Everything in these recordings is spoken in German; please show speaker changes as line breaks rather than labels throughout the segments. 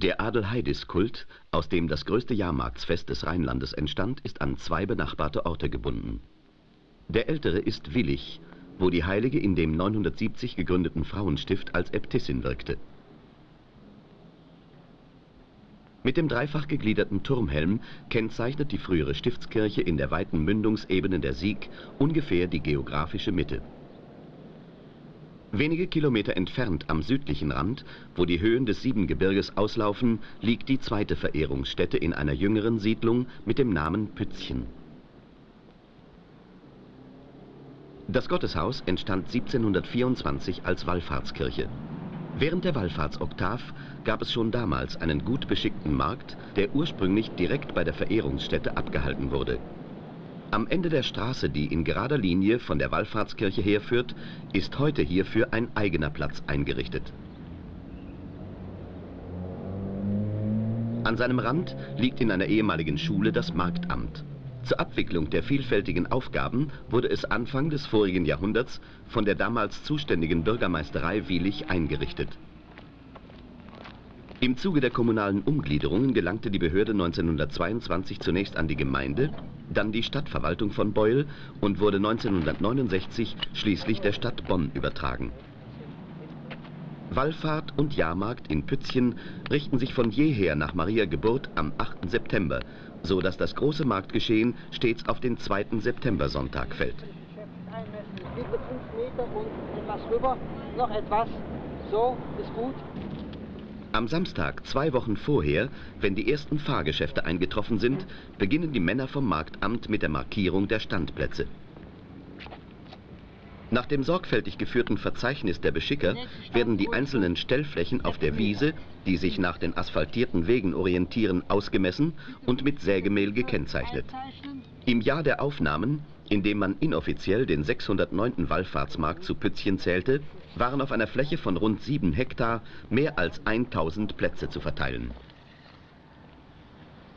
Der Adelheidis-Kult, aus dem das größte Jahrmarktsfest des Rheinlandes entstand, ist an zwei benachbarte Orte gebunden. Der ältere ist Willich, wo die Heilige in dem 970 gegründeten Frauenstift als Äbtissin wirkte. Mit dem dreifach gegliederten Turmhelm kennzeichnet die frühere Stiftskirche in der weiten Mündungsebene der Sieg ungefähr die geografische Mitte. Wenige Kilometer entfernt am südlichen Rand, wo die Höhen des Siebengebirges auslaufen, liegt die zweite Verehrungsstätte in einer jüngeren Siedlung mit dem Namen Pützchen. Das Gotteshaus entstand 1724 als Wallfahrtskirche. Während der Wallfahrtsoktav gab es schon damals einen gut beschickten Markt, der ursprünglich direkt bei der Verehrungsstätte abgehalten wurde. Am Ende der Straße, die in gerader Linie von der Wallfahrtskirche herführt, ist heute hierfür ein eigener Platz eingerichtet. An seinem Rand liegt in einer ehemaligen Schule das Marktamt. Zur Abwicklung der vielfältigen Aufgaben wurde es Anfang des vorigen Jahrhunderts von der damals zuständigen Bürgermeisterei Wielich eingerichtet. Im Zuge der kommunalen Umgliederungen gelangte die Behörde 1922 zunächst an die Gemeinde, dann die Stadtverwaltung von Beul und wurde 1969 schließlich der Stadt Bonn übertragen. Wallfahrt und Jahrmarkt in Pützchen richten sich von jeher nach Maria Geburt am 8. September, so dass das große Marktgeschehen stets auf den 2. September-Sonntag fällt. Bitte 5 Meter und etwas rüber, noch etwas, so, ist gut. Am Samstag, zwei Wochen vorher, wenn die ersten Fahrgeschäfte eingetroffen sind, beginnen die Männer vom Marktamt mit der Markierung der Standplätze. Nach dem sorgfältig geführten Verzeichnis der Beschicker werden die einzelnen Stellflächen auf der Wiese, die sich nach den asphaltierten Wegen orientieren, ausgemessen und mit Sägemehl gekennzeichnet. Im Jahr der Aufnahmen, in dem man inoffiziell den 609. Wallfahrtsmarkt zu Pützchen zählte, waren auf einer Fläche von rund 7 Hektar mehr als 1000 Plätze zu verteilen.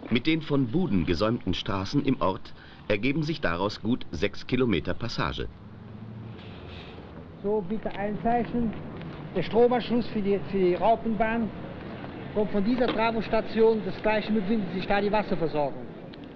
Mit den von Buden gesäumten Straßen im Ort ergeben sich daraus gut 6 Kilometer Passage.
So, bitte einzeichnen. Der Stromanschluss für die, für die Raupenbahn kommt von dieser Travostation. Das gleiche befindet sich da die Wasserversorgung.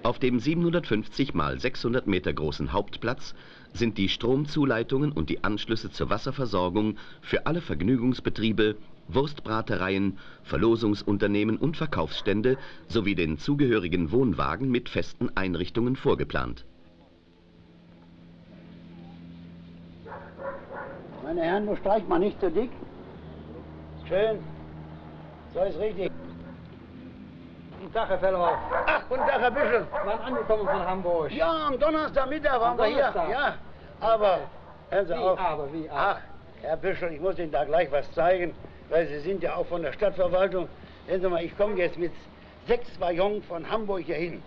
Auf dem 750 mal 600 Meter großen Hauptplatz sind die Stromzuleitungen und die Anschlüsse zur Wasserversorgung für alle Vergnügungsbetriebe, Wurstbratereien, Verlosungsunternehmen und Verkaufsstände sowie den zugehörigen Wohnwagen mit festen Einrichtungen vorgeplant.
Meine Herren, nur streicht mal nicht zu dick. Schön. So ist richtig.
Guten Tag, Herr Fellhoff.
Ach, guten Tag, Herr Büschel.
Wann angekommen von Hamburg?
Ja, am Donnerstagmittag waren
Am
wir hier. Ja, aber, hören Sie
Wie
auf.
aber, wie aber?
Ach, Herr Büschel, ich muss Ihnen da gleich was zeigen, weil Sie sind ja auch von der Stadtverwaltung. Sehen Sie mal, ich komme jetzt mit sechs Waggons von Hamburg hier hin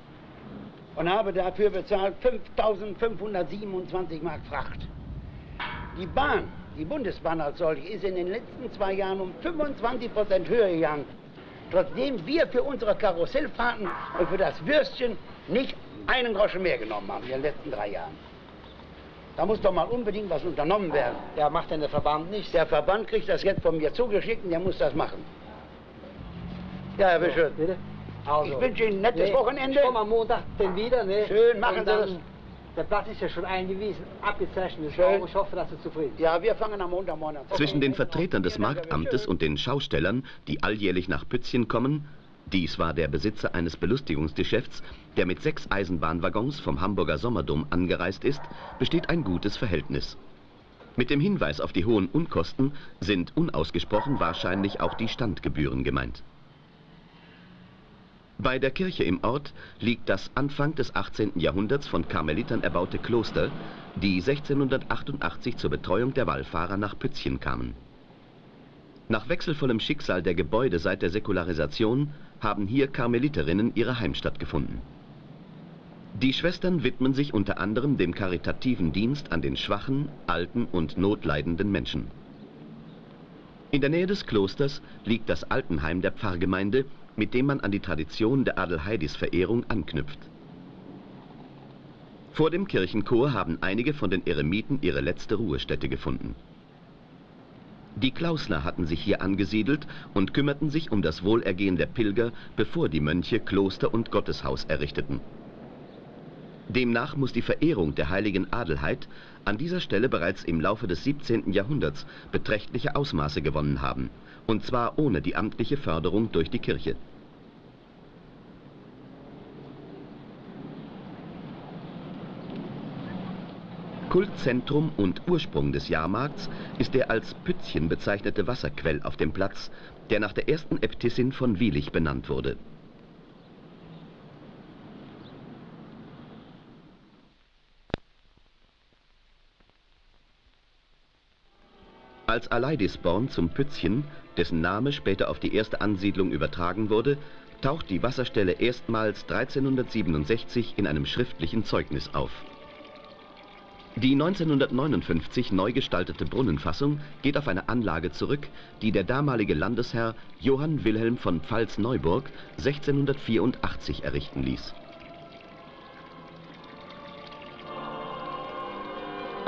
und habe dafür bezahlt 5.527 Mark Fracht. Die Bahn, die Bundesbahn als solche, ist in den letzten zwei Jahren um 25 Prozent höher gegangen. Trotzdem wir für unsere Karussellfahrten und für das Würstchen nicht einen Groschen mehr genommen haben in den letzten drei Jahren. Da muss doch mal unbedingt was unternommen werden.
Ja, macht denn der Verband nicht?
Der Verband kriegt das jetzt von mir zugeschickt und der muss das machen. Ja, Herr Bischof.
Bitte? Also,
Ich wünsche Ihnen ein nettes
nee,
Wochenende.
Ich komme am Montag denn wieder, ne?
Schön, machen Sie
dann,
das.
Der Platz ist ja schon eingewiesen, abgezeichnet.
Schön.
Ich hoffe, dass Sie zufrieden sind.
Ja, wir fangen am Montagmorgen an.
Zwischen den Vertretern des Marktamtes und den Schaustellern, die alljährlich nach Pützchen kommen, dies war der Besitzer eines Belustigungsgeschäfts, der mit sechs Eisenbahnwaggons vom Hamburger Sommerdom angereist ist, besteht ein gutes Verhältnis. Mit dem Hinweis auf die hohen Unkosten sind unausgesprochen wahrscheinlich auch die Standgebühren gemeint. Bei der Kirche im Ort liegt das Anfang des 18. Jahrhunderts von Karmelitern erbaute Kloster, die 1688 zur Betreuung der Wallfahrer nach Pützchen kamen. Nach wechselvollem Schicksal der Gebäude seit der Säkularisation haben hier Karmeliterinnen ihre Heimstatt gefunden. Die Schwestern widmen sich unter anderem dem karitativen Dienst an den schwachen, alten und notleidenden Menschen. In der Nähe des Klosters liegt das Altenheim der Pfarrgemeinde, mit dem man an die Tradition der Adelheidis-Verehrung anknüpft. Vor dem Kirchenchor haben einige von den Eremiten ihre letzte Ruhestätte gefunden. Die Klausner hatten sich hier angesiedelt und kümmerten sich um das Wohlergehen der Pilger, bevor die Mönche Kloster und Gotteshaus errichteten. Demnach muss die Verehrung der heiligen Adelheid an dieser Stelle bereits im Laufe des 17. Jahrhunderts beträchtliche Ausmaße gewonnen haben, und zwar ohne die amtliche Förderung durch die Kirche. Kultzentrum und Ursprung des Jahrmarkts ist der als Pützchen bezeichnete Wasserquell auf dem Platz, der nach der ersten Äbtissin von Wielich benannt wurde. Als Aleidisborn zum Pützchen, dessen Name später auf die erste Ansiedlung übertragen wurde, taucht die Wasserstelle erstmals 1367 in einem schriftlichen Zeugnis auf. Die 1959 neu gestaltete Brunnenfassung geht auf eine Anlage zurück, die der damalige Landesherr Johann Wilhelm von Pfalz-Neuburg 1684 errichten ließ.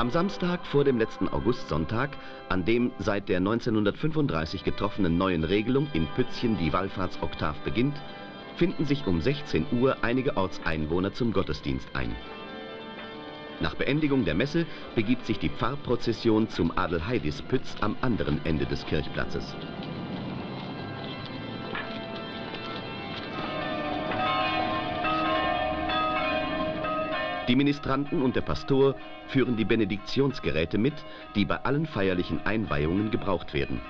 Am Samstag vor dem letzten Augustsonntag, an dem seit der 1935 getroffenen neuen Regelung in Pützchen die Wallfahrtsoktav beginnt, finden sich um 16 Uhr einige Ortseinwohner zum Gottesdienst ein. Nach Beendigung der Messe begibt sich die Pfarrprozession zum Adelheidispütz am anderen Ende des Kirchplatzes. Die Ministranten und der Pastor führen die Benediktionsgeräte mit, die bei allen feierlichen Einweihungen gebraucht werden.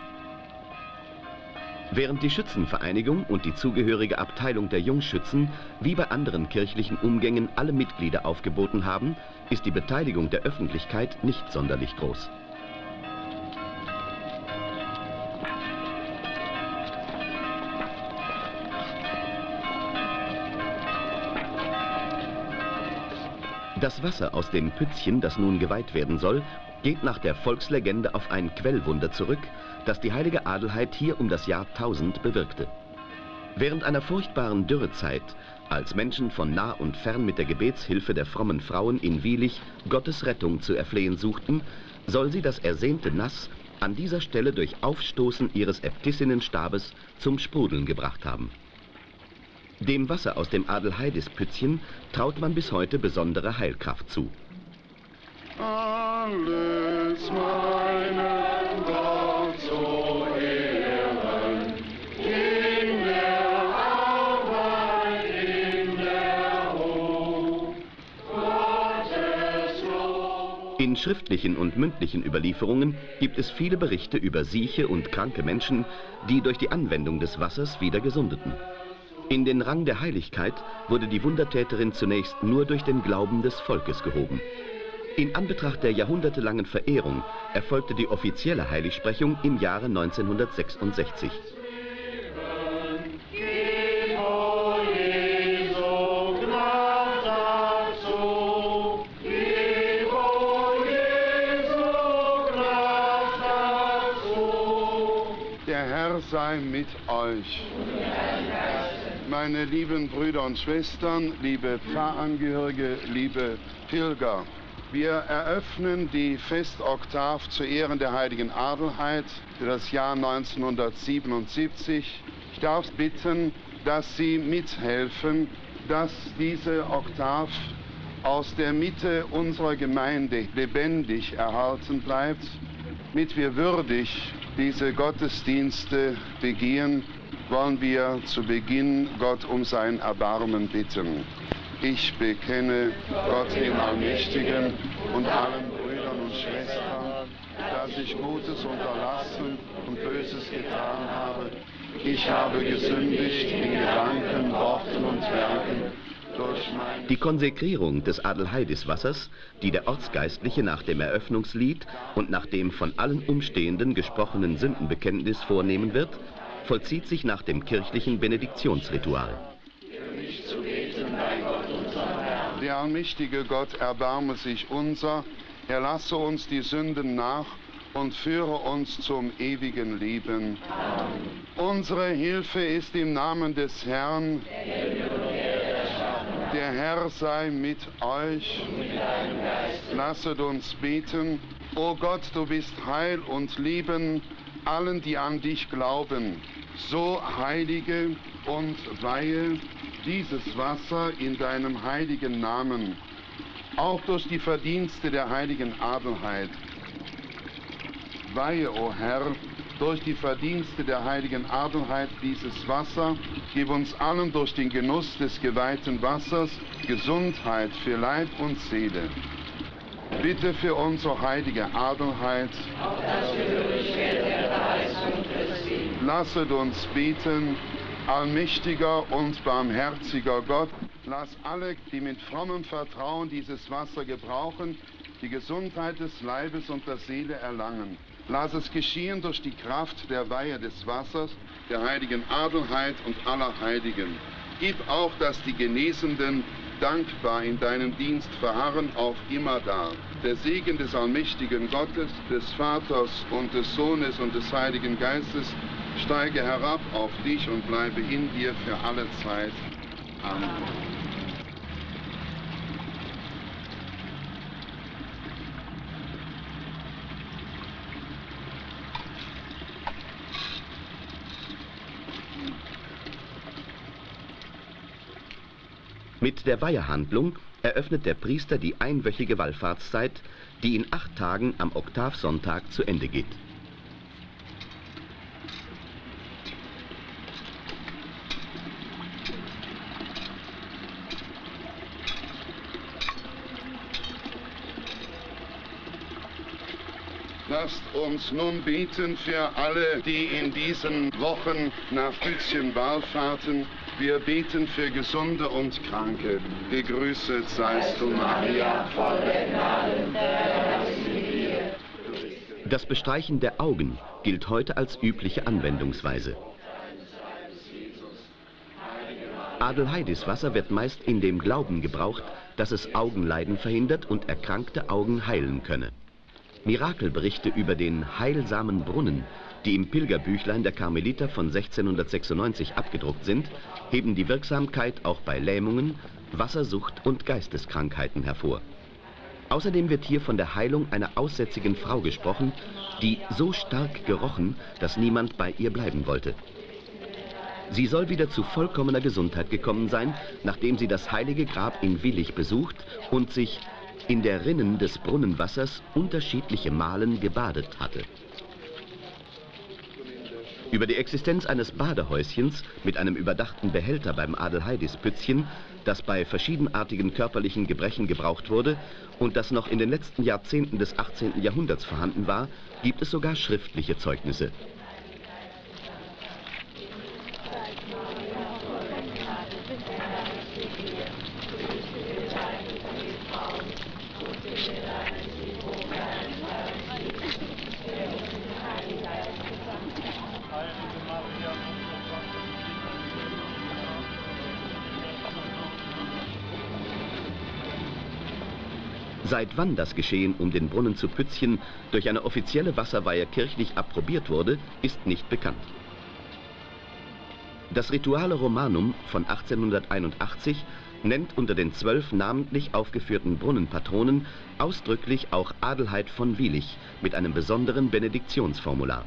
Während die Schützenvereinigung und die zugehörige Abteilung der Jungschützen wie bei anderen kirchlichen Umgängen alle Mitglieder aufgeboten haben, ist die Beteiligung der Öffentlichkeit nicht sonderlich groß. Das Wasser aus dem Pützchen, das nun geweiht werden soll, geht nach der Volkslegende auf ein Quellwunder zurück, das die heilige Adelheid hier um das Jahr 1000 bewirkte. Während einer furchtbaren Dürrezeit, als Menschen von nah und fern mit der Gebetshilfe der frommen Frauen in Wielich Gottes Rettung zu erflehen suchten, soll sie das ersehnte Nass an dieser Stelle durch Aufstoßen ihres Äbtissinnenstabes zum Sprudeln gebracht haben. Dem Wasser aus dem Adelheidispützchen traut man bis heute besondere Heilkraft zu alles meinen Gott zu ehren. In der Arbeit, in der Gottes Lob. In schriftlichen und mündlichen Überlieferungen gibt es viele Berichte über sieche und kranke Menschen, die durch die Anwendung des Wassers wieder gesundeten. In den Rang der Heiligkeit wurde die Wundertäterin zunächst nur durch den Glauben des Volkes gehoben. In Anbetracht der jahrhundertelangen Verehrung erfolgte die offizielle Heiligsprechung im Jahre 1966.
Der Herr sei mit euch. Meine lieben Brüder und Schwestern, liebe Pfarrangehörige, liebe Pilger. Wir eröffnen die Festoktav zu Ehren der heiligen Adelheid für das Jahr 1977. Ich darf bitten, dass Sie mithelfen, dass diese Oktav aus der Mitte unserer Gemeinde lebendig erhalten bleibt, damit wir würdig diese Gottesdienste begehen, wollen wir zu Beginn Gott um sein Erbarmen bitten. Ich bekenne Gott dem Allmächtigen und allen Brüdern und Schwestern, dass ich Gutes unterlassen und Böses getan habe. Ich habe gesündigt in Gedanken, Worten und Werken.
Die Konsekrierung des Adelheidiswassers, die der Ortsgeistliche nach dem Eröffnungslied und nach dem von allen Umstehenden gesprochenen Sündenbekenntnis vornehmen wird, vollzieht sich nach dem kirchlichen Benediktionsritual.
Der allmächtige Gott erbarme sich unser, er lasse uns die Sünden nach und führe uns zum ewigen Leben. Unsere Hilfe ist im Namen des Herrn. Der Herr sei mit euch. Lasset uns beten. O Gott, du bist Heil und Lieben.
Allen, die an dich glauben, so heilige und weihe dieses Wasser in deinem heiligen Namen, auch durch die Verdienste der heiligen Adelheid. Weihe, o oh Herr, durch die Verdienste der heiligen Adelheid dieses Wasser, gib uns allen durch den Genuss des geweihten Wassers Gesundheit für Leib und Seele. Bitte für unsere heilige Adelheid. Lasset uns beten, allmächtiger und barmherziger Gott. Lass alle, die mit frommem Vertrauen dieses Wasser gebrauchen, die Gesundheit des Leibes und der Seele erlangen. Lass es geschehen durch die Kraft der Weihe des Wassers, der heiligen Adelheid und aller Heiligen. Gib auch, dass die Genesenden dankbar in deinem Dienst verharren auf immer da. Der Segen des allmächtigen Gottes, des Vaters und des Sohnes und des Heiligen Geistes steige herab auf dich und bleibe in dir für alle Zeit. Amen.
Mit der Weihehandlung eröffnet der Priester die einwöchige Wallfahrtszeit, die in acht Tagen am Oktavsonntag zu Ende geht.
Lasst uns nun beten für alle, die in diesen Wochen nach Bützchen wallfahrten wir beten für Gesunde und Kranke. Gegrüßet seist du, Maria, voll der Gnade.
Das Bestreichen der Augen gilt heute als übliche Anwendungsweise. Adelheidis Wasser wird meist in dem Glauben gebraucht, dass es Augenleiden verhindert und erkrankte Augen heilen könne. Mirakelberichte über den heilsamen Brunnen die im Pilgerbüchlein der Karmeliter von 1696 abgedruckt sind, heben die Wirksamkeit auch bei Lähmungen, Wassersucht und Geisteskrankheiten hervor. Außerdem wird hier von der Heilung einer aussätzigen Frau gesprochen, die so stark gerochen, dass niemand bei ihr bleiben wollte. Sie soll wieder zu vollkommener Gesundheit gekommen sein, nachdem sie das heilige Grab in Willig besucht und sich in der Rinnen des Brunnenwassers unterschiedliche Malen gebadet hatte. Über die Existenz eines Badehäuschens mit einem überdachten Behälter beim Adelheidispützchen, das bei verschiedenartigen körperlichen Gebrechen gebraucht wurde und das noch in den letzten Jahrzehnten des 18. Jahrhunderts vorhanden war, gibt es sogar schriftliche Zeugnisse. Seit wann das Geschehen um den Brunnen zu Pützchen durch eine offizielle Wasserweihe kirchlich approbiert wurde, ist nicht bekannt. Das Rituale Romanum von 1881 nennt unter den zwölf namentlich aufgeführten Brunnenpatronen ausdrücklich auch Adelheid von Wielich mit einem besonderen Benediktionsformular.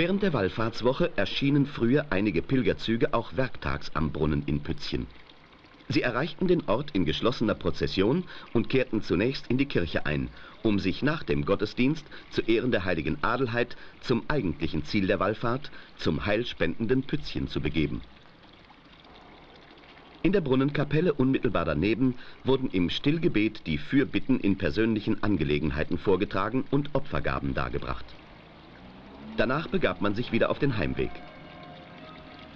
Während der Wallfahrtswoche erschienen früher einige Pilgerzüge auch werktags am Brunnen in Pützchen. Sie erreichten den Ort in geschlossener Prozession und kehrten zunächst in die Kirche ein, um sich nach dem Gottesdienst zu Ehren der heiligen Adelheid zum eigentlichen Ziel der Wallfahrt, zum heilspendenden Pützchen zu begeben. In der Brunnenkapelle unmittelbar daneben wurden im Stillgebet die Fürbitten in persönlichen Angelegenheiten vorgetragen und Opfergaben dargebracht. Danach begab man sich wieder auf den Heimweg.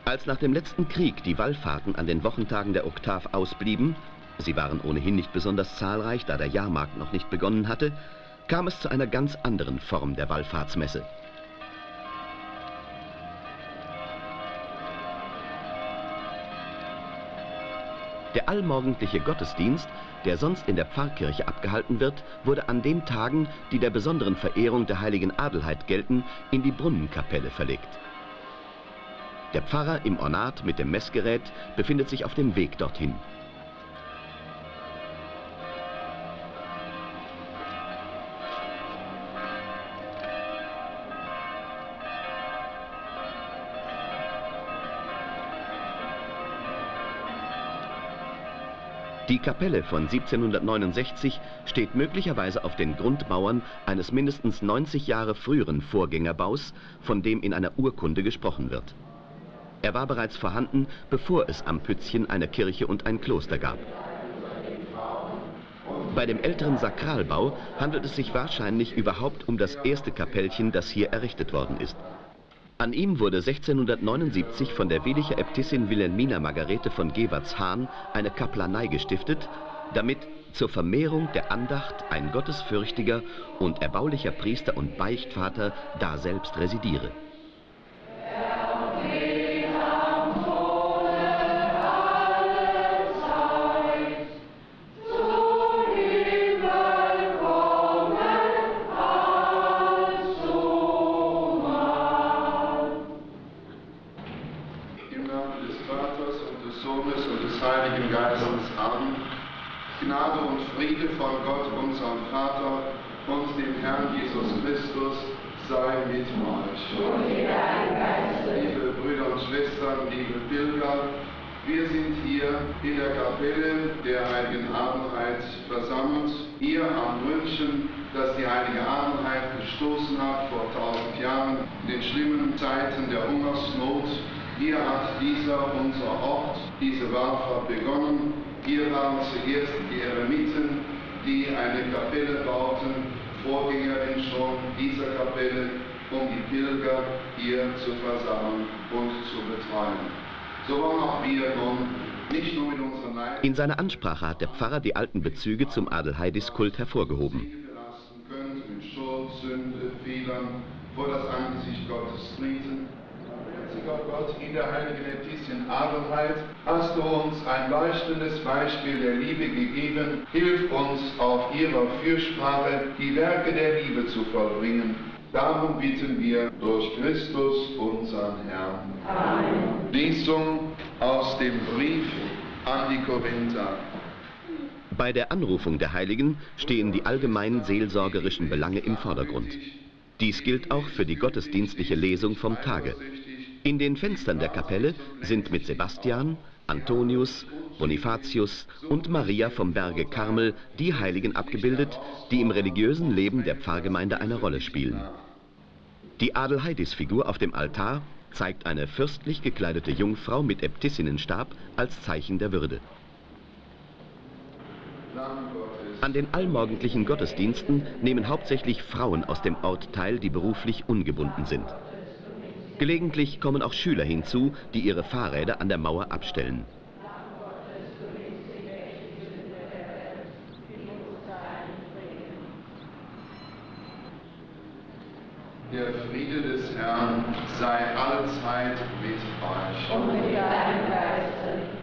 Als nach dem letzten Krieg die Wallfahrten an den Wochentagen der Oktav ausblieben, sie waren ohnehin nicht besonders zahlreich, da der Jahrmarkt noch nicht begonnen hatte, kam es zu einer ganz anderen Form der Wallfahrtsmesse. Der allmorgendliche Gottesdienst, der sonst in der Pfarrkirche abgehalten wird, wurde an den Tagen, die der besonderen Verehrung der heiligen Adelheid gelten, in die Brunnenkapelle verlegt. Der Pfarrer im Ornat mit dem Messgerät befindet sich auf dem Weg dorthin. Kapelle von 1769 steht möglicherweise auf den Grundmauern eines mindestens 90 Jahre früheren Vorgängerbaus, von dem in einer Urkunde gesprochen wird. Er war bereits vorhanden, bevor es am Pützchen eine Kirche und ein Kloster gab. Bei dem älteren Sakralbau handelt es sich wahrscheinlich überhaupt um das erste Kapellchen, das hier errichtet worden ist. An ihm wurde 1679 von der Welicher Äbtissin Wilhelmina Margarete von Gewertz-Hahn eine Kaplanei gestiftet, damit zur Vermehrung der Andacht ein gottesfürchtiger und erbaulicher Priester und Beichtvater daselbst residiere.
In der Kapelle der Heiligen Abendheit versammelt. Ihr am Wünschen, dass die Heilige Abendheit gestoßen hat vor tausend Jahren in den schlimmen Zeiten der Hungersnot. Hier hat dieser unser Ort, diese Wallfahrt begonnen. Hier waren zuerst die Eremiten, die eine Kapelle bauten, Vorgängerin schon dieser Kapelle, um die Pilger hier zu versammeln und zu betreuen. So wollen auch wir nun
in seiner Ansprache hat der Pfarrer die alten Bezüge zum Adelheidis-Kult hervorgehoben.
vor das Angesicht Gottes treten. Gott, in der heiligen Äbtissin Adelheid hast du uns ein leuchtendes Beispiel der Liebe gegeben. Hilf uns auf ihrer Fürsprache die Werke der Liebe zu vollbringen. Darum bitten wir durch Christus, unseren Herrn. Amen. Lesung aus dem Brief an die Korinther.
Bei der Anrufung der Heiligen stehen die allgemeinen seelsorgerischen Belange im Vordergrund. Dies gilt auch für die gottesdienstliche Lesung vom Tage. In den Fenstern der Kapelle sind mit Sebastian, Antonius, Bonifatius und Maria vom Berge Karmel die Heiligen abgebildet, die im religiösen Leben der Pfarrgemeinde eine Rolle spielen. Die Adelheidis-Figur auf dem Altar zeigt eine fürstlich gekleidete Jungfrau mit Äbtissinnenstab als Zeichen der Würde. An den allmorgendlichen Gottesdiensten nehmen hauptsächlich Frauen aus dem Ort teil, die beruflich ungebunden sind. Gelegentlich kommen auch Schüler hinzu, die ihre Fahrräder an der Mauer abstellen.
Der Friede des Herrn sei allzeit mit euch. Und mit deinem Geiste.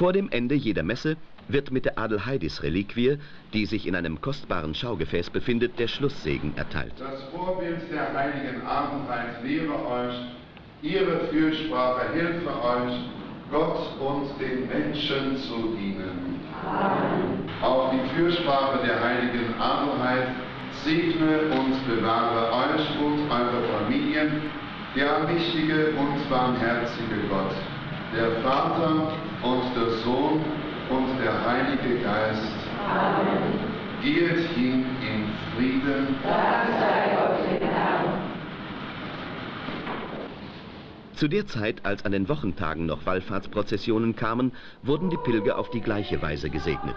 Vor dem Ende jeder Messe wird mit der Adelheidis-Reliquie, die sich in einem kostbaren Schaugefäß befindet, der Schlusssegen erteilt.
Das Vorbild der heiligen Abendheit lehre euch, ihre Fürsprache hilfe euch, Gott und den Menschen zu dienen. Amen. Auch die Fürsprache der heiligen Abendheit segne und bewahre euch und eure Familien, der allmächtige und barmherzige Gott, der Vater und der Sohn und der Heilige Geist. Amen. Geht hin in Frieden. Dank sei Gott dem Herrn.
Zu der Zeit, als an den Wochentagen noch Wallfahrtsprozessionen kamen, wurden die Pilger auf die gleiche Weise gesegnet.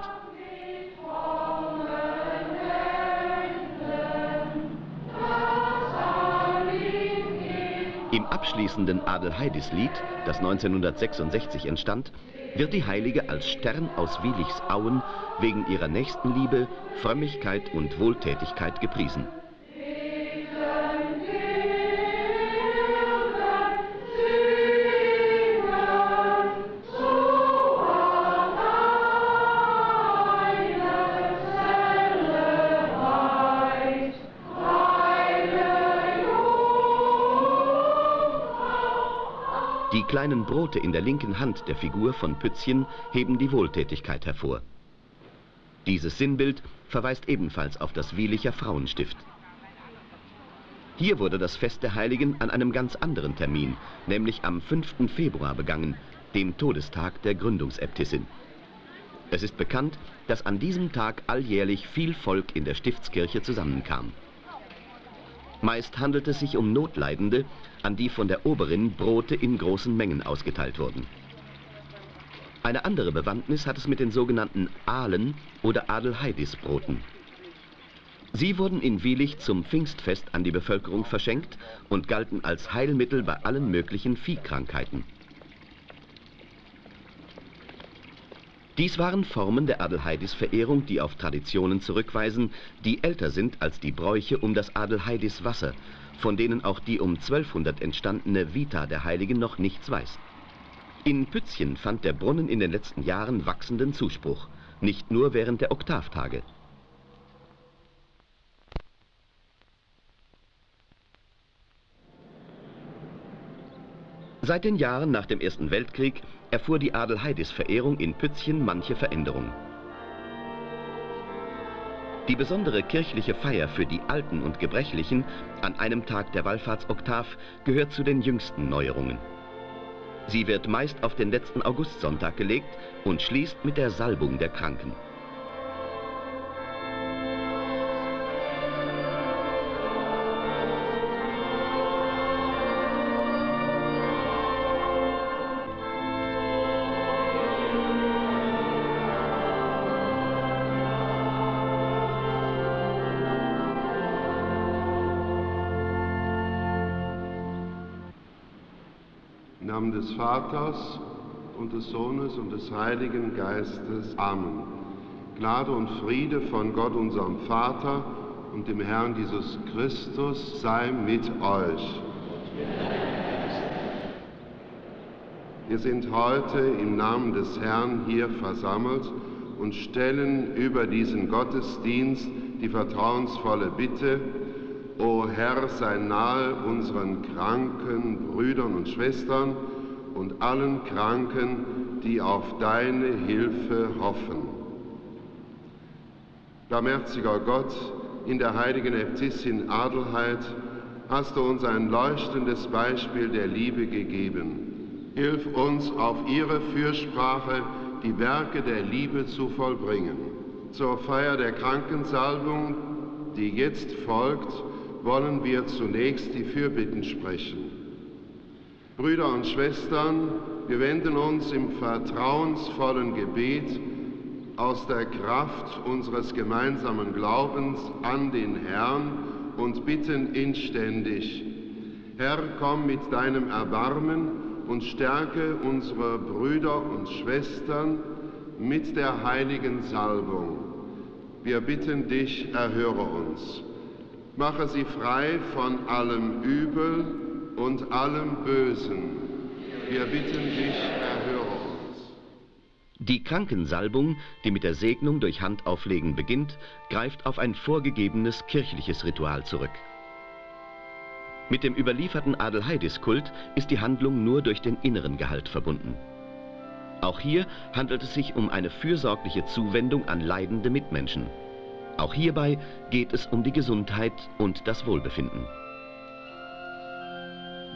Abschließenden Adelheidis-Lied, das 1966 entstand, wird die Heilige als Stern aus Wilichsauen wegen ihrer Nächstenliebe, Frömmigkeit und Wohltätigkeit gepriesen. Kleinen Brote in der linken Hand der Figur von Pützchen heben die Wohltätigkeit hervor. Dieses Sinnbild verweist ebenfalls auf das Wielicher Frauenstift. Hier wurde das Fest der Heiligen an einem ganz anderen Termin, nämlich am 5. Februar begangen, dem Todestag der Gründungsäbtissin. Es ist bekannt, dass an diesem Tag alljährlich viel Volk in der Stiftskirche zusammenkam. Meist handelt es sich um Notleidende, an die von der Oberin Brote in großen Mengen ausgeteilt wurden. Eine andere Bewandtnis hat es mit den sogenannten Ahlen oder Adelheidisbroten. Sie wurden in Wielich zum Pfingstfest an die Bevölkerung verschenkt und galten als Heilmittel bei allen möglichen Viehkrankheiten. Dies waren Formen der Adelheidis-Verehrung, die auf Traditionen zurückweisen, die älter sind als die Bräuche um das Adelheidis-Wasser, von denen auch die um 1200 entstandene Vita der Heiligen noch nichts weiß. In Pützchen fand der Brunnen in den letzten Jahren wachsenden Zuspruch, nicht nur während der Oktavtage. Seit den Jahren nach dem Ersten Weltkrieg erfuhr die Adelheidis-Verehrung in Pützchen manche Veränderung. Die besondere kirchliche Feier für die Alten und Gebrechlichen an einem Tag der Wallfahrtsoktav gehört zu den jüngsten Neuerungen. Sie wird meist auf den letzten Augustsonntag gelegt und schließt mit der Salbung der Kranken.
Des Vaters und des Sohnes und des Heiligen Geistes. Amen. Gnade und Friede von Gott, unserem Vater und dem Herrn Jesus Christus sei mit euch. Wir sind heute im Namen des Herrn hier versammelt und stellen über diesen Gottesdienst die vertrauensvolle Bitte, O Herr, sei nahe unseren kranken Brüdern und Schwestern und allen Kranken, die auf deine Hilfe hoffen. Barmherziger Gott, in der heiligen Äbtissin Adelheid hast du uns ein leuchtendes Beispiel der Liebe gegeben. Hilf uns auf ihre Fürsprache die Werke der Liebe zu vollbringen. Zur Feier der Krankensalbung, die jetzt folgt, wollen wir zunächst die Fürbitten sprechen. Brüder und Schwestern, wir wenden uns im vertrauensvollen Gebet aus der Kraft unseres gemeinsamen Glaubens an den Herrn und bitten inständig, Herr, komm mit deinem Erbarmen und stärke unsere Brüder und Schwestern mit der heiligen Salbung. Wir bitten dich, erhöre uns. Mache sie frei von allem Übel und allem Bösen. Wir bitten dich, erhöre uns.
Die Krankensalbung, die mit der Segnung durch Handauflegen beginnt, greift auf ein vorgegebenes kirchliches Ritual zurück. Mit dem überlieferten Adelheidis-Kult ist die Handlung nur durch den inneren Gehalt verbunden. Auch hier handelt es sich um eine fürsorgliche Zuwendung an leidende Mitmenschen. Auch hierbei geht es um die Gesundheit und das Wohlbefinden.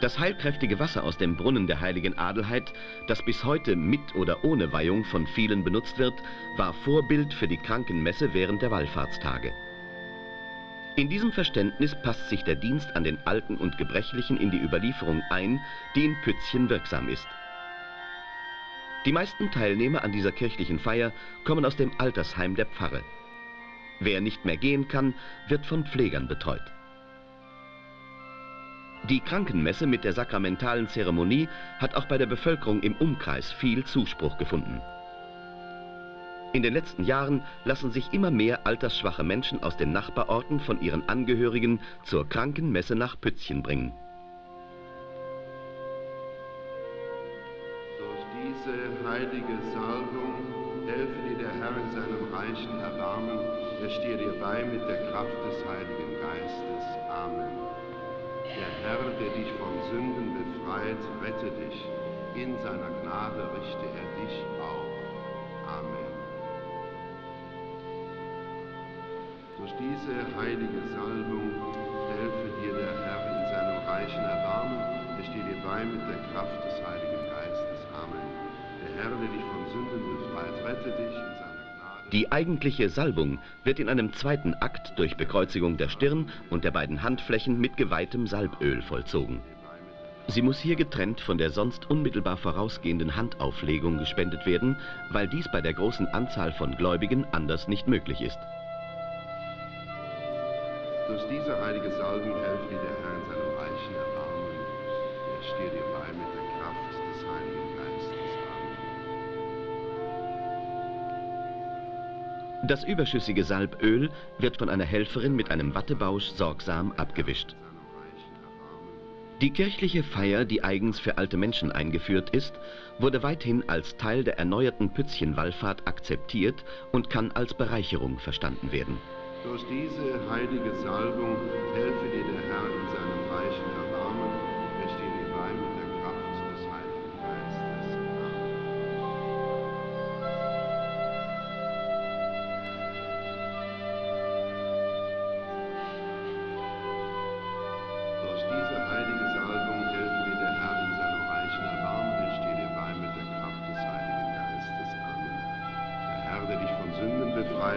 Das heilkräftige Wasser aus dem Brunnen der heiligen Adelheid, das bis heute mit oder ohne Weihung von vielen benutzt wird, war Vorbild für die Krankenmesse während der Wallfahrtstage. In diesem Verständnis passt sich der Dienst an den Alten und Gebrechlichen in die Überlieferung ein, die in Pützchen wirksam ist. Die meisten Teilnehmer an dieser kirchlichen Feier kommen aus dem Altersheim der Pfarre. Wer nicht mehr gehen kann, wird von Pflegern betreut. Die Krankenmesse mit der sakramentalen Zeremonie hat auch bei der Bevölkerung im Umkreis viel Zuspruch gefunden. In den letzten Jahren lassen sich immer mehr altersschwache Menschen aus den Nachbarorten von ihren Angehörigen zur Krankenmesse nach Pützchen bringen.
Durch diese heilige Salbung helfe dir der Herr in seinem reichen Erbarmen. Er stehe dir bei mit der Kraft des Heiligen Geistes. Amen. Der Herr, der dich von Sünden befreit, rette dich. In seiner Gnade richte er dich auf. Amen. Durch diese heilige Salbung helfe dir der Herr in seinem reichen Erbarmen. Er stehe dir bei mit der Kraft des Heiligen Geistes. Amen. Herr, der dich von Sünden befreit, rette dich in.
Die eigentliche Salbung wird in einem zweiten Akt durch Bekreuzigung der Stirn und der beiden Handflächen mit geweihtem Salböl vollzogen. Sie muss hier getrennt von der sonst unmittelbar vorausgehenden Handauflegung gespendet werden, weil dies bei der großen Anzahl von Gläubigen anders nicht möglich ist.
Durch diese heilige Salbung helfe dir der Herr in seinem reichen Erbarmen. Er stehe dir bei mit
Das überschüssige Salböl wird von einer Helferin mit einem Wattebausch sorgsam abgewischt. Die kirchliche Feier, die eigens für alte Menschen eingeführt ist, wurde weithin als Teil der erneuerten Pützchenwallfahrt akzeptiert und kann als Bereicherung verstanden werden.
Durch diese heilige Salbung helfe dir der Herr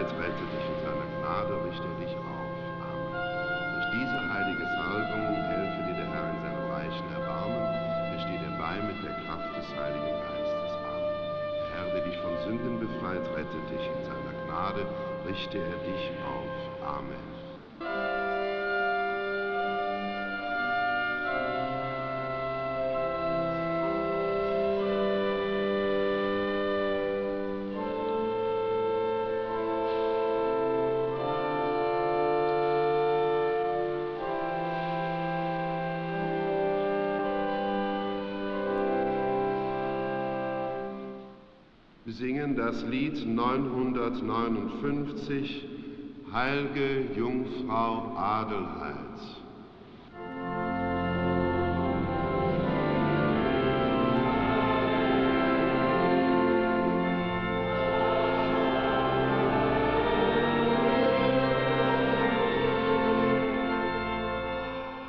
Befreit, rette dich in seiner Gnade, richte dich auf. Amen. Durch diese heilige Salbung helfe dir der Herr in seinem reichen Erbarmen. Er stehe dir bei mit der Kraft des Heiligen Geistes. Amen. Der Herr, der dich von Sünden befreit, rette dich in seiner Gnade, richte er dich auf. Amen. Singen das Lied 959, Heilige Jungfrau Adelheid.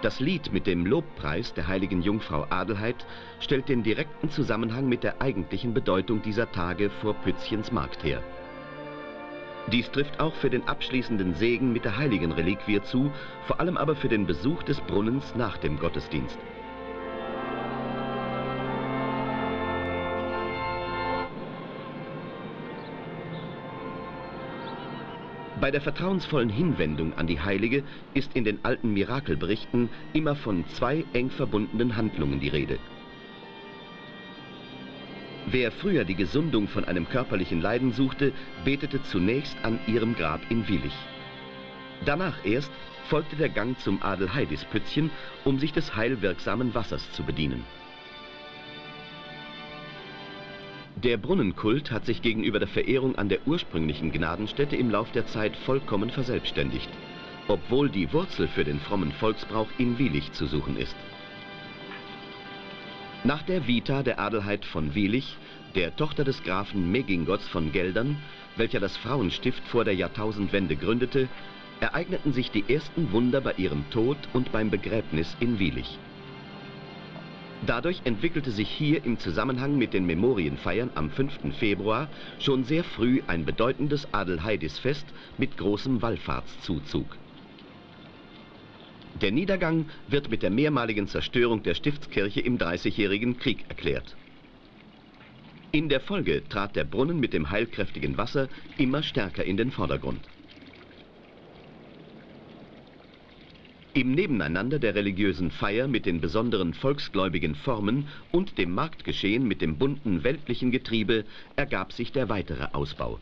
Das Lied mit dem Lobpreis der heiligen Jungfrau Adelheid stellt den direkten Zusammenhang mit der eigentlichen Bedeutung dieser Tage vor Pützchens Markt her. Dies trifft auch für den abschließenden Segen mit der heiligen Reliquie zu, vor allem aber für den Besuch des Brunnens nach dem Gottesdienst. Bei der vertrauensvollen Hinwendung an die Heilige ist in den alten Mirakelberichten immer von zwei eng verbundenen Handlungen die Rede. Wer früher die Gesundung von einem körperlichen Leiden suchte, betete zunächst an ihrem Grab in Willich. Danach erst folgte der Gang zum Adelheidispützchen, um sich des heilwirksamen Wassers zu bedienen. Der Brunnenkult hat sich gegenüber der Verehrung an der ursprünglichen Gnadenstätte im Lauf der Zeit vollkommen verselbstständigt, obwohl die Wurzel für den frommen Volksbrauch in Wielich zu suchen ist. Nach der Vita der Adelheid von Wielich, der Tochter des Grafen Megingots von Geldern, welcher das Frauenstift vor der Jahrtausendwende gründete, ereigneten sich die ersten Wunder bei ihrem Tod und beim Begräbnis in Wielich. Dadurch entwickelte sich hier im Zusammenhang mit den Memorienfeiern am 5. Februar schon sehr früh ein bedeutendes Adelheidisfest mit großem Wallfahrtszuzug. Der Niedergang wird mit der mehrmaligen Zerstörung der Stiftskirche im Dreißigjährigen Krieg erklärt. In der Folge trat der Brunnen mit dem heilkräftigen Wasser immer stärker in den Vordergrund. Im Nebeneinander der religiösen Feier mit den besonderen volksgläubigen Formen und dem Marktgeschehen mit dem bunten weltlichen Getriebe ergab sich der weitere Ausbau.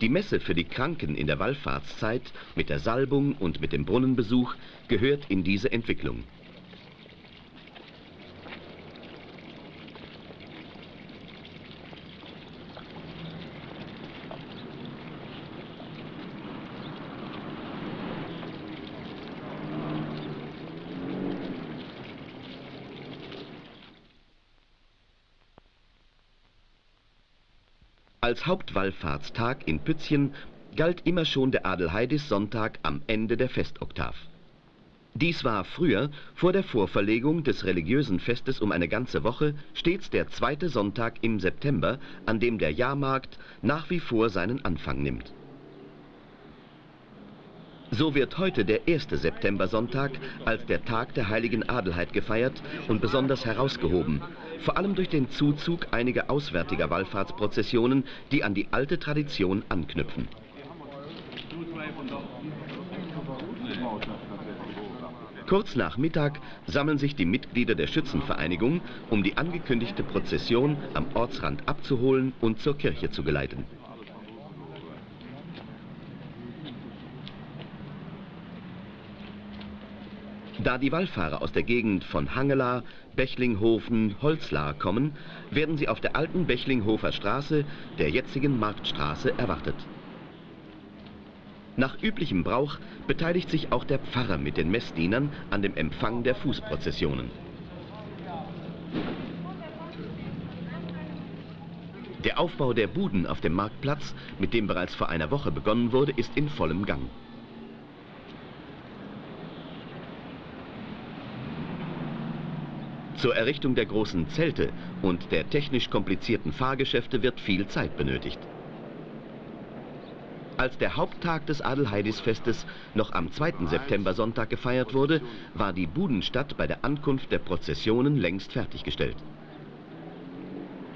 Die Messe für die Kranken in der Wallfahrtszeit mit der Salbung und mit dem Brunnenbesuch gehört in diese Entwicklung. Als Hauptwallfahrtstag in Pützchen galt immer schon der Adelheidis-Sonntag am Ende der Festoktav. Dies war früher, vor der Vorverlegung des religiösen Festes um eine ganze Woche, stets der zweite Sonntag im September, an dem der Jahrmarkt nach wie vor seinen Anfang nimmt. So wird heute der erste Septembersonntag als der Tag der heiligen Adelheid gefeiert und besonders herausgehoben, vor allem durch den Zuzug einiger auswärtiger Wallfahrtsprozessionen, die an die alte Tradition anknüpfen. Kurz nach Mittag sammeln sich die Mitglieder der Schützenvereinigung, um die angekündigte Prozession am Ortsrand abzuholen und zur Kirche zu geleiten. Da die Wallfahrer aus der Gegend von Hangela, Bechlinghofen, Holzlar kommen, werden sie auf der alten Bechlinghofer Straße, der jetzigen Marktstraße, erwartet. Nach üblichem Brauch beteiligt sich auch der Pfarrer mit den Messdienern an dem Empfang der Fußprozessionen. Der Aufbau der Buden auf dem Marktplatz, mit dem bereits vor einer Woche begonnen wurde, ist in vollem Gang. Zur Errichtung der großen Zelte und der technisch komplizierten Fahrgeschäfte wird viel Zeit benötigt. Als der Haupttag des Adelheidisfestes noch am 2. September-Sonntag gefeiert wurde, war die Budenstadt bei der Ankunft der Prozessionen längst fertiggestellt.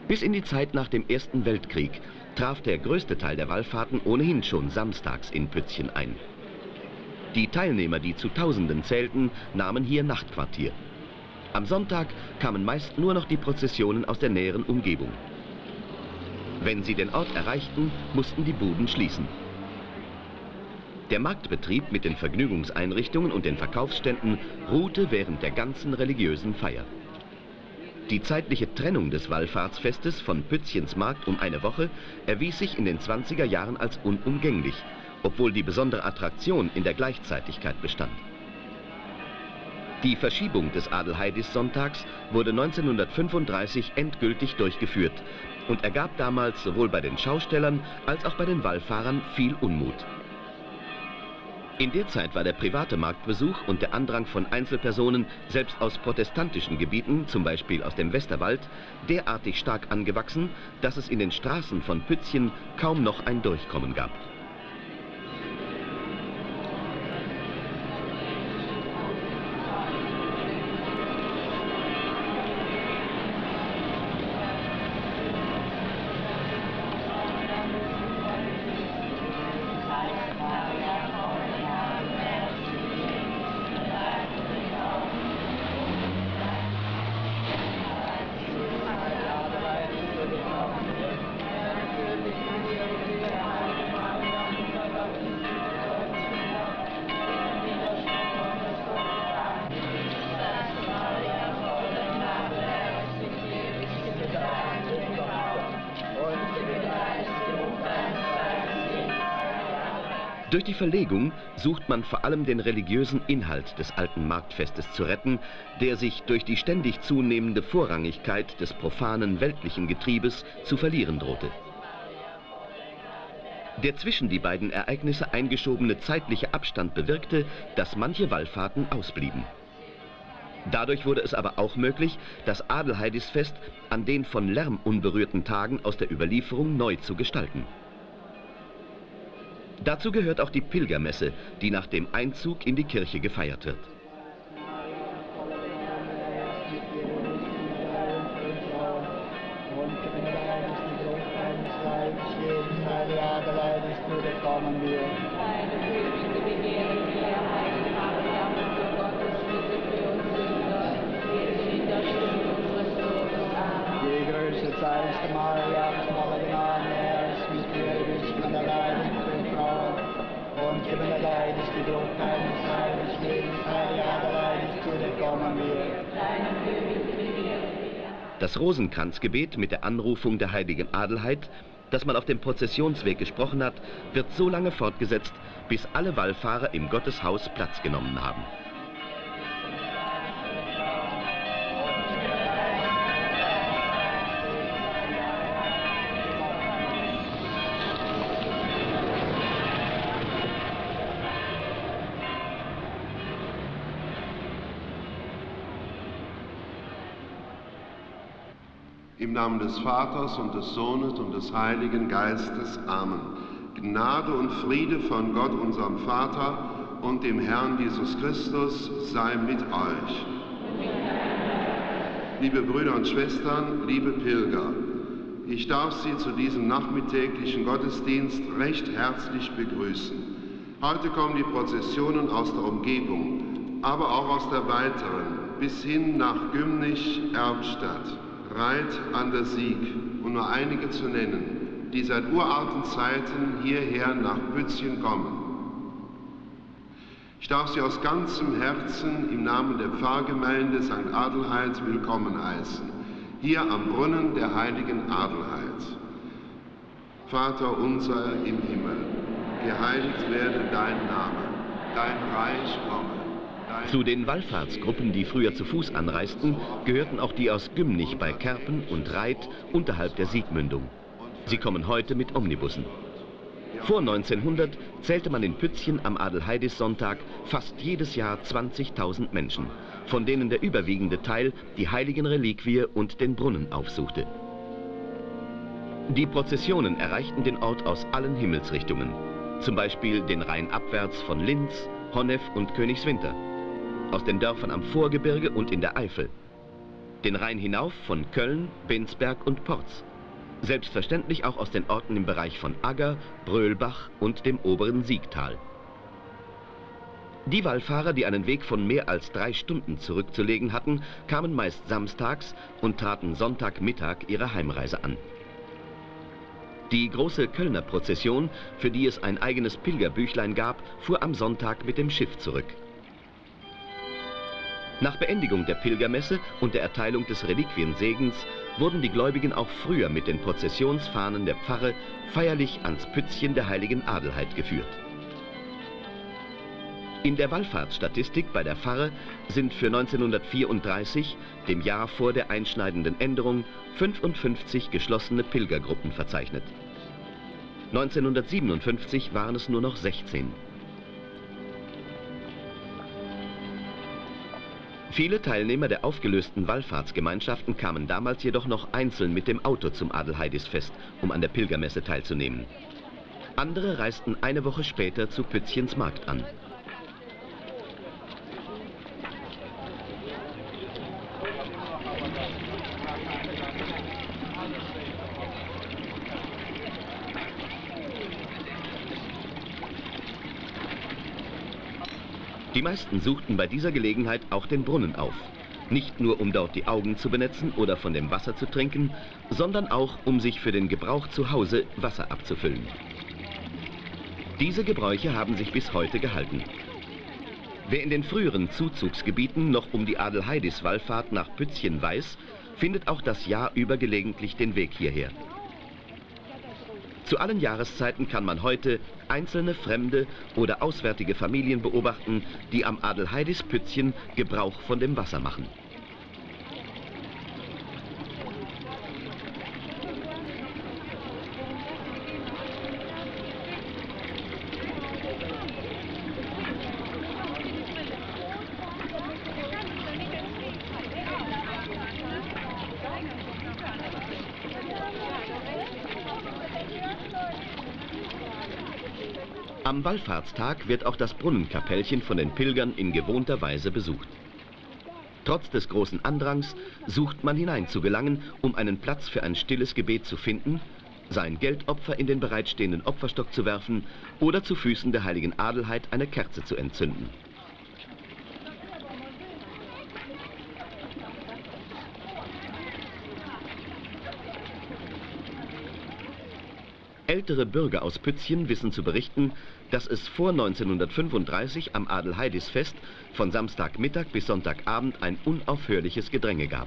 Bis in die Zeit nach dem Ersten Weltkrieg traf der größte Teil der Wallfahrten ohnehin schon samstags in Pützchen ein. Die Teilnehmer, die zu Tausenden zählten, nahmen hier Nachtquartier. Am Sonntag kamen meist nur noch die Prozessionen aus der näheren Umgebung. Wenn sie den Ort erreichten, mussten die Buden schließen. Der Marktbetrieb mit den Vergnügungseinrichtungen und den Verkaufsständen ruhte während der ganzen religiösen Feier. Die zeitliche Trennung des Wallfahrtsfestes von Pützchens Markt um eine Woche erwies sich in den 20er Jahren als unumgänglich, obwohl die besondere Attraktion in der Gleichzeitigkeit bestand. Die Verschiebung des Adelheidis-Sonntags wurde 1935 endgültig durchgeführt und ergab damals sowohl bei den Schaustellern als auch bei den Wallfahrern viel Unmut. In der Zeit war der private Marktbesuch und der Andrang von Einzelpersonen, selbst aus protestantischen Gebieten, zum Beispiel aus dem Westerwald, derartig stark angewachsen, dass es in den Straßen von Pützchen kaum noch ein Durchkommen gab. Durch die Verlegung sucht man vor allem den religiösen Inhalt des alten Marktfestes zu retten, der sich durch die ständig zunehmende Vorrangigkeit des profanen weltlichen Getriebes zu verlieren drohte. Der zwischen die beiden Ereignisse eingeschobene zeitliche Abstand bewirkte, dass manche Wallfahrten ausblieben. Dadurch wurde es aber auch möglich, das Adelheidisfest an den von Lärm unberührten Tagen aus der Überlieferung neu zu gestalten. Dazu gehört auch die Pilgermesse, die nach dem Einzug in die Kirche gefeiert wird. Das Rosenkranzgebet mit der Anrufung der heiligen Adelheid, das man auf dem Prozessionsweg gesprochen hat, wird so lange fortgesetzt, bis alle Wallfahrer im Gotteshaus Platz genommen haben.
Im Namen des Vaters und des Sohnes und des Heiligen Geistes. Amen. Gnade und Friede von Gott, unserem Vater und dem Herrn Jesus Christus sei mit euch. Liebe Brüder und Schwestern, liebe Pilger, ich darf Sie zu diesem nachmittäglichen Gottesdienst recht herzlich begrüßen. Heute kommen die Prozessionen aus der Umgebung, aber auch aus der weiteren, bis hin nach Gümnich-Erbstadt, Reit an der Sieg, um nur einige zu nennen, die seit uralten Zeiten hierher nach Bützchen kommen. Ich darf Sie aus ganzem Herzen im Namen der Pfarrgemeinde St. Adelheid willkommen heißen, hier am Brunnen der heiligen Adelheid. Vater unser im Himmel, geheiligt werde dein Name, dein Reich komme.
Zu den Wallfahrtsgruppen, die früher zu Fuß anreisten, gehörten auch die aus Gümnich bei Kerpen und Reit unterhalb der Siegmündung. Sie kommen heute mit Omnibussen. Vor 1900 zählte man in Pützchen am Adelheidis-Sonntag fast jedes Jahr 20.000 Menschen, von denen der überwiegende Teil die heiligen Reliquie und den Brunnen aufsuchte. Die Prozessionen erreichten den Ort aus allen Himmelsrichtungen, zum Beispiel den Rhein abwärts von Linz, Honnef und Königswinter, aus den Dörfern am Vorgebirge und in der Eifel, den Rhein hinauf von Köln, Bensberg und Porz, selbstverständlich auch aus den Orten im Bereich von Agger, Brölbach und dem oberen Siegtal. Die Wallfahrer, die einen Weg von mehr als drei Stunden zurückzulegen hatten, kamen meist samstags und traten Sonntagmittag ihre Heimreise an. Die große Kölner Prozession, für die es ein eigenes Pilgerbüchlein gab, fuhr am Sonntag mit dem Schiff zurück. Nach Beendigung der Pilgermesse und der Erteilung des Reliquiensegens wurden die Gläubigen auch früher mit den Prozessionsfahnen der Pfarre feierlich ans Pützchen der heiligen Adelheid geführt. In der Wallfahrtsstatistik bei der Pfarre sind für 1934, dem Jahr vor der einschneidenden Änderung, 55 geschlossene Pilgergruppen verzeichnet. 1957 waren es nur noch 16. Viele Teilnehmer der aufgelösten Wallfahrtsgemeinschaften kamen damals jedoch noch einzeln mit dem Auto zum Adelheidisfest, um an der Pilgermesse teilzunehmen. Andere reisten eine Woche später zu Pützchens Markt an. Meisten suchten bei dieser Gelegenheit auch den Brunnen auf. Nicht nur um dort die Augen zu benetzen oder von dem Wasser zu trinken, sondern auch um sich für den Gebrauch zu Hause Wasser abzufüllen. Diese Gebräuche haben sich bis heute gehalten. Wer in den früheren Zuzugsgebieten noch um die Adelheidis-Wallfahrt nach Pützchen weiß, findet auch das Jahr über gelegentlich den Weg hierher. Zu allen Jahreszeiten kann man heute einzelne fremde oder auswärtige Familien beobachten, die am Adelheidis Pützchen Gebrauch von dem Wasser machen. Wallfahrtstag wird auch das Brunnenkapellchen von den Pilgern in gewohnter Weise besucht. Trotz des großen Andrangs sucht man hinein zu gelangen, um einen Platz für ein stilles Gebet zu finden, sein Geldopfer in den bereitstehenden Opferstock zu werfen oder zu Füßen der heiligen Adelheid eine Kerze zu entzünden. Ältere Bürger aus Pützchen wissen zu berichten, dass es vor 1935 am Adelheidisfest von Samstagmittag bis Sonntagabend ein unaufhörliches Gedränge gab.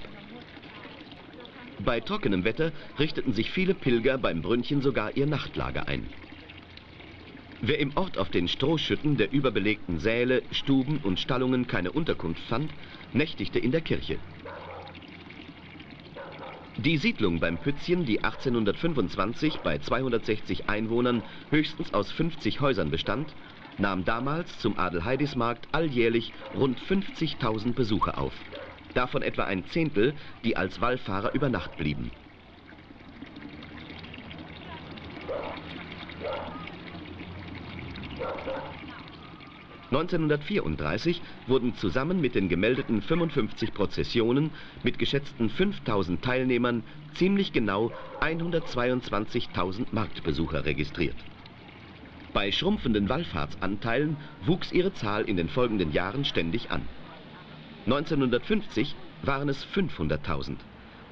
Bei trockenem Wetter richteten sich viele Pilger beim Brünnchen sogar ihr Nachtlager ein. Wer im Ort auf den Strohschütten der überbelegten Säle, Stuben und Stallungen keine Unterkunft fand, nächtigte in der Kirche. Die Siedlung beim Pützchen, die 1825 bei 260 Einwohnern höchstens aus 50 Häusern bestand, nahm damals zum Adelheidismarkt alljährlich rund 50.000 Besucher auf. Davon etwa ein Zehntel, die als Wallfahrer über Nacht blieben. 1934 wurden zusammen mit den gemeldeten 55 Prozessionen mit geschätzten 5000 Teilnehmern ziemlich genau 122.000 Marktbesucher registriert. Bei schrumpfenden Wallfahrtsanteilen wuchs ihre Zahl in den folgenden Jahren ständig an. 1950 waren es 500.000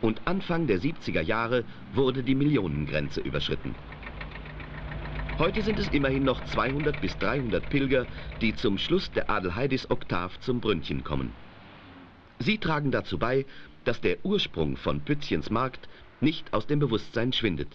und Anfang der 70er Jahre wurde die Millionengrenze überschritten. Heute sind es immerhin noch 200 bis 300 Pilger, die zum Schluss der Adelheidis Oktav zum Brünnchen kommen. Sie tragen dazu bei, dass der Ursprung von Pützchens Markt nicht aus dem Bewusstsein schwindet.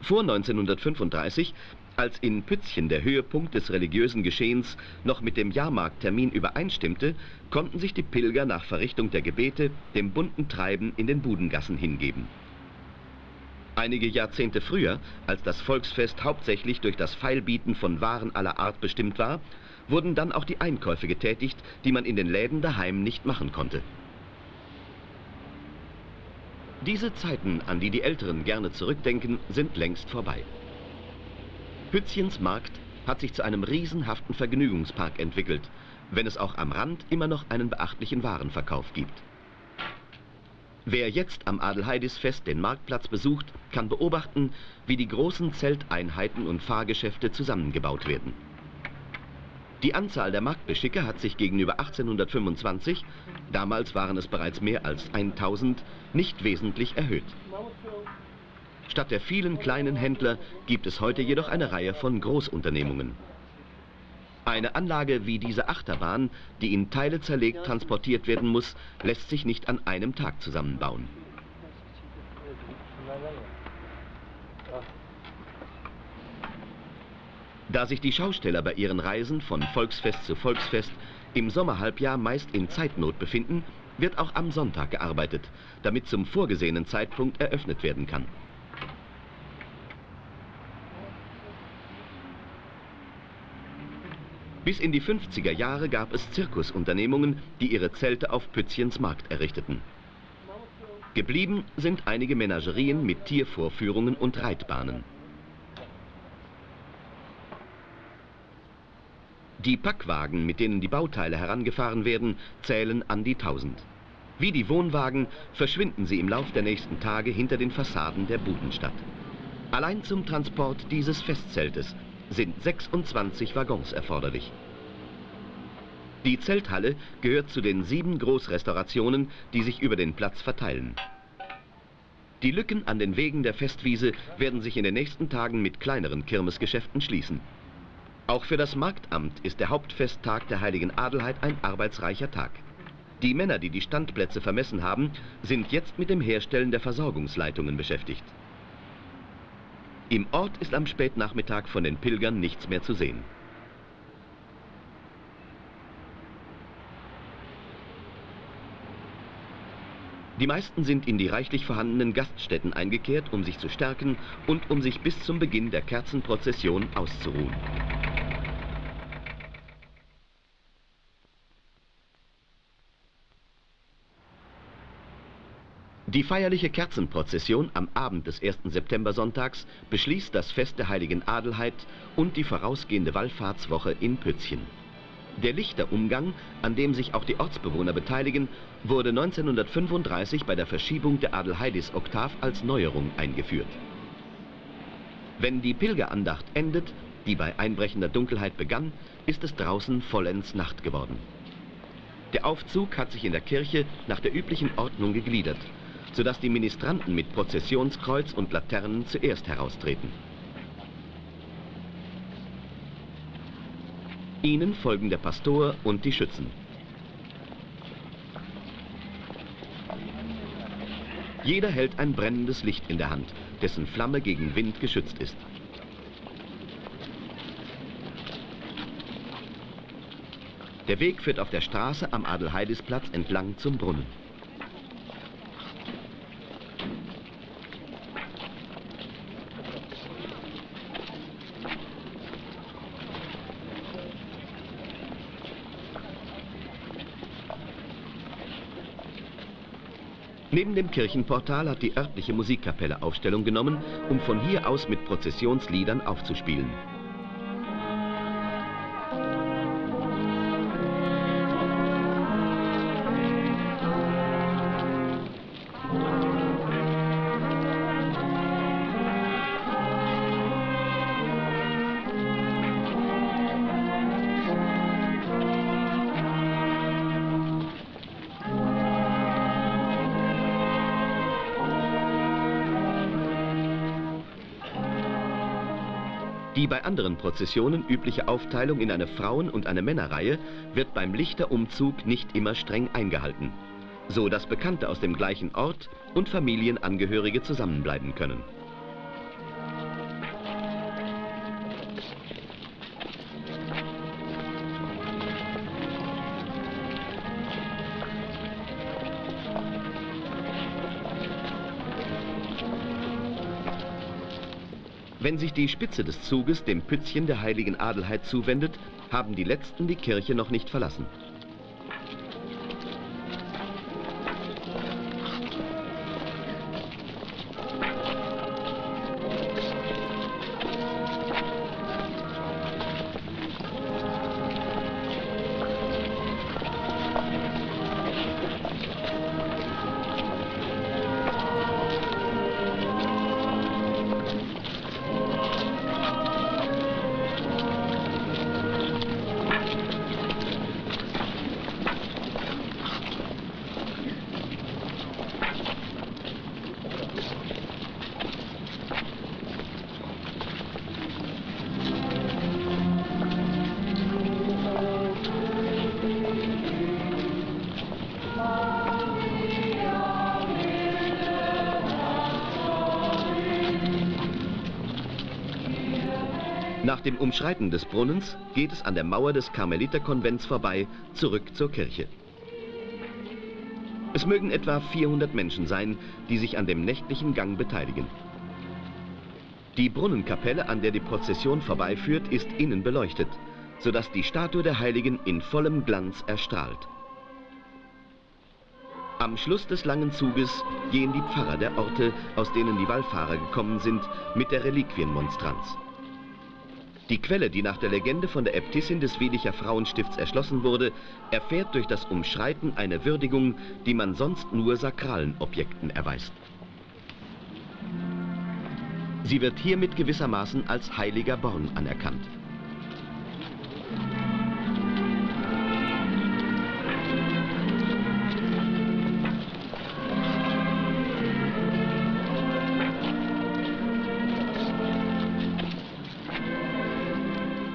Vor 1935, als in Pützchen der Höhepunkt des religiösen Geschehens noch mit dem Jahrmarkttermin übereinstimmte, konnten sich die Pilger nach Verrichtung der Gebete dem bunten Treiben in den Budengassen hingeben. Einige Jahrzehnte früher, als das Volksfest hauptsächlich durch das Feilbieten von Waren aller Art bestimmt war, wurden dann auch die Einkäufe getätigt, die man in den Läden daheim nicht machen konnte. Diese Zeiten, an die die Älteren gerne zurückdenken, sind längst vorbei. Pützchens Markt hat sich zu einem riesenhaften Vergnügungspark entwickelt, wenn es auch am Rand immer noch einen beachtlichen Warenverkauf gibt. Wer jetzt am Adelheidisfest den Marktplatz besucht, kann beobachten, wie die großen Zelteinheiten und Fahrgeschäfte zusammengebaut werden. Die Anzahl der Marktbeschicke hat sich gegenüber 1825, damals waren es bereits mehr als 1000, nicht wesentlich erhöht. Statt der vielen kleinen Händler gibt es heute jedoch eine Reihe von Großunternehmungen. Eine Anlage wie diese Achterbahn, die in Teile zerlegt transportiert werden muss, lässt sich nicht an einem Tag zusammenbauen. Da sich die Schausteller bei ihren Reisen von Volksfest zu Volksfest im Sommerhalbjahr meist in Zeitnot befinden, wird auch am Sonntag gearbeitet, damit zum vorgesehenen Zeitpunkt eröffnet werden kann. Bis in die 50er Jahre gab es Zirkusunternehmungen, die ihre Zelte auf Pützchens Markt errichteten. Geblieben sind einige Menagerien mit Tiervorführungen und Reitbahnen. Die Packwagen, mit denen die Bauteile herangefahren werden, zählen an die 1000. Wie die Wohnwagen verschwinden sie im Lauf der nächsten Tage hinter den Fassaden der Budenstadt. Allein zum Transport dieses Festzeltes sind 26 Waggons erforderlich. Die Zelthalle gehört zu den sieben Großrestaurationen, die sich über den Platz verteilen. Die Lücken an den Wegen der Festwiese werden sich in den nächsten Tagen mit kleineren Kirmesgeschäften schließen. Auch für das Marktamt ist der Hauptfesttag der heiligen Adelheid ein arbeitsreicher Tag. Die Männer, die die Standplätze vermessen haben, sind jetzt mit dem Herstellen der Versorgungsleitungen beschäftigt. Im Ort ist am Spätnachmittag von den Pilgern nichts mehr zu sehen. Die meisten sind in die reichlich vorhandenen Gaststätten eingekehrt, um sich zu stärken und um sich bis zum Beginn der Kerzenprozession auszuruhen. Die feierliche Kerzenprozession am Abend des 1. September-Sonntags beschließt das Fest der heiligen Adelheid und die vorausgehende Wallfahrtswoche in Pützchen. Der Lichterumgang, an dem sich auch die Ortsbewohner beteiligen, wurde 1935 bei der Verschiebung der Adelheidis-Oktav als Neuerung eingeführt. Wenn die Pilgerandacht endet, die bei einbrechender Dunkelheit begann, ist es draußen vollends Nacht geworden. Der Aufzug hat sich in der Kirche nach der üblichen Ordnung gegliedert sodass die Ministranten mit Prozessionskreuz und Laternen zuerst heraustreten. Ihnen folgen der Pastor und die Schützen. Jeder hält ein brennendes Licht in der Hand, dessen Flamme gegen Wind geschützt ist. Der Weg führt auf der Straße am Adelheidisplatz entlang zum Brunnen. Neben dem Kirchenportal hat die örtliche Musikkapelle Aufstellung genommen, um von hier aus mit Prozessionsliedern aufzuspielen. Bei anderen Prozessionen übliche Aufteilung in eine Frauen- und eine Männerreihe wird beim Lichterumzug nicht immer streng eingehalten, so dass Bekannte aus dem gleichen Ort und Familienangehörige zusammenbleiben können. Wenn sich die Spitze des Zuges dem Pützchen der heiligen Adelheid zuwendet, haben die Letzten die Kirche noch nicht verlassen. Nach dem Umschreiten des Brunnens geht es an der Mauer des Karmeliterkonvents vorbei, zurück zur Kirche. Es mögen etwa 400 Menschen sein, die sich an dem nächtlichen Gang beteiligen. Die Brunnenkapelle, an der die Prozession vorbeiführt, ist innen beleuchtet, sodass die Statue der Heiligen in vollem Glanz erstrahlt. Am Schluss des langen Zuges gehen die Pfarrer der Orte, aus denen die Wallfahrer gekommen sind, mit der Reliquienmonstranz. Die Quelle, die nach der Legende von der Äbtissin des Wedicher Frauenstifts erschlossen wurde, erfährt durch das Umschreiten eine Würdigung, die man sonst nur sakralen Objekten erweist. Sie wird hiermit gewissermaßen als heiliger Born anerkannt.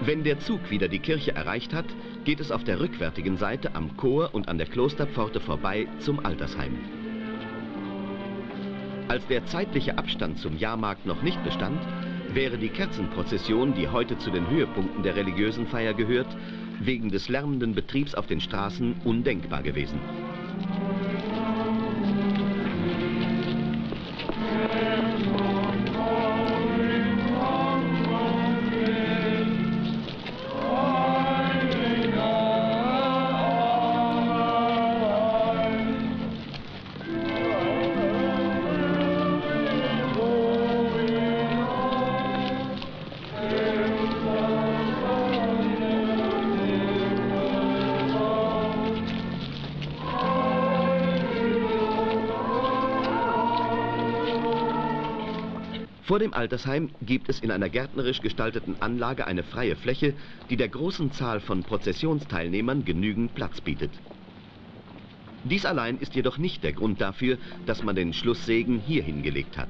Wenn der Zug wieder die Kirche erreicht hat, geht es auf der rückwärtigen Seite am Chor und an der Klosterpforte vorbei zum Altersheim. Als der zeitliche Abstand zum Jahrmarkt noch nicht bestand, wäre die Kerzenprozession, die heute zu den Höhepunkten der religiösen Feier gehört, wegen des lärmenden Betriebs auf den Straßen undenkbar gewesen. Vor dem Altersheim gibt es in einer gärtnerisch gestalteten Anlage eine freie Fläche, die der großen Zahl von Prozessionsteilnehmern genügend Platz bietet. Dies allein ist jedoch nicht der Grund dafür, dass man den Schlusssegen hier hingelegt hat.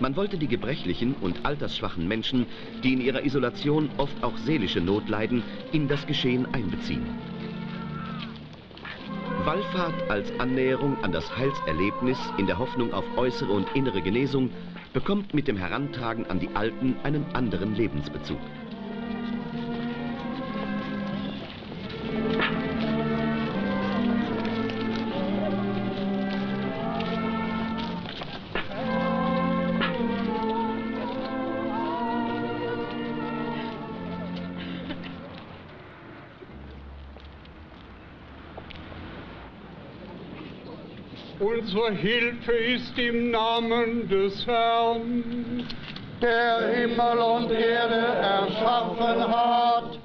Man wollte die gebrechlichen und altersschwachen Menschen, die in ihrer Isolation oft auch seelische Not leiden, in das Geschehen einbeziehen. Wallfahrt als Annäherung an das Heilserlebnis in der Hoffnung auf äußere und innere Genesung bekommt mit dem Herantragen an die Alten einen anderen Lebensbezug.
Unsere Hilfe ist im Namen des Herrn,
der Himmel und Erde erschaffen hat.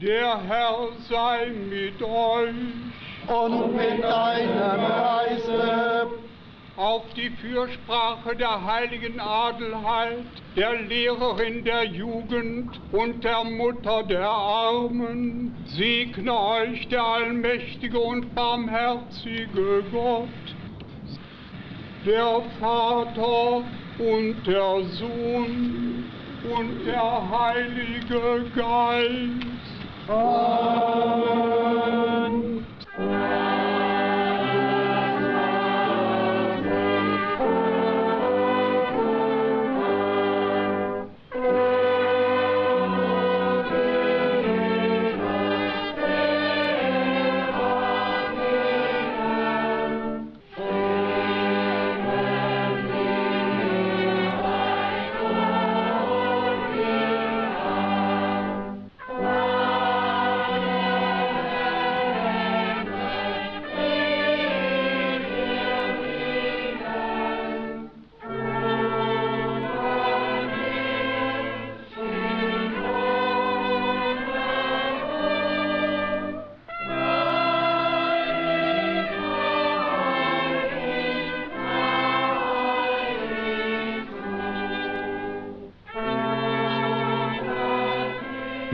Der Herr sei mit euch.
Und mit deinem Geiste.
Auf die Fürsprache der heiligen Adelheid, der Lehrerin der Jugend und der Mutter der Armen, segne euch der allmächtige und barmherzige Gott, der Vater und der Sohn und der Heilige Geist. Amen.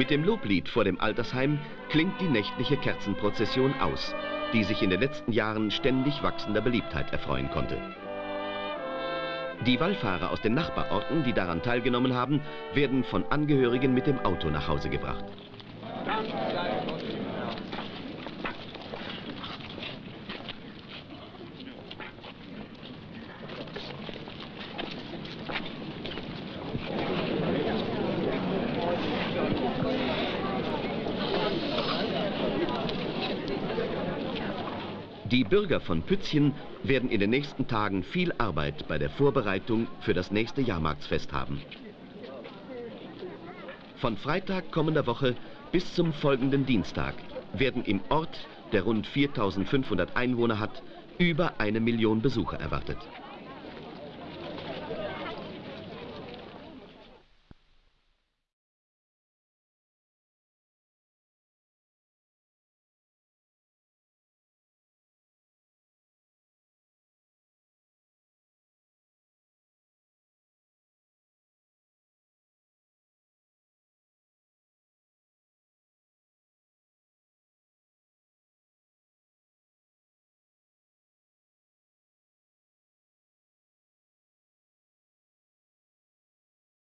Mit dem Loblied vor dem Altersheim klingt die nächtliche Kerzenprozession aus, die sich in den letzten Jahren ständig wachsender Beliebtheit erfreuen konnte. Die Wallfahrer aus den Nachbarorten, die daran teilgenommen haben, werden von Angehörigen mit dem Auto nach Hause gebracht. Bürger von Pützchen werden in den nächsten Tagen viel Arbeit bei der Vorbereitung für das nächste Jahrmarktsfest haben. Von Freitag kommender Woche bis zum folgenden Dienstag werden im Ort, der rund 4500 Einwohner hat, über eine Million Besucher erwartet.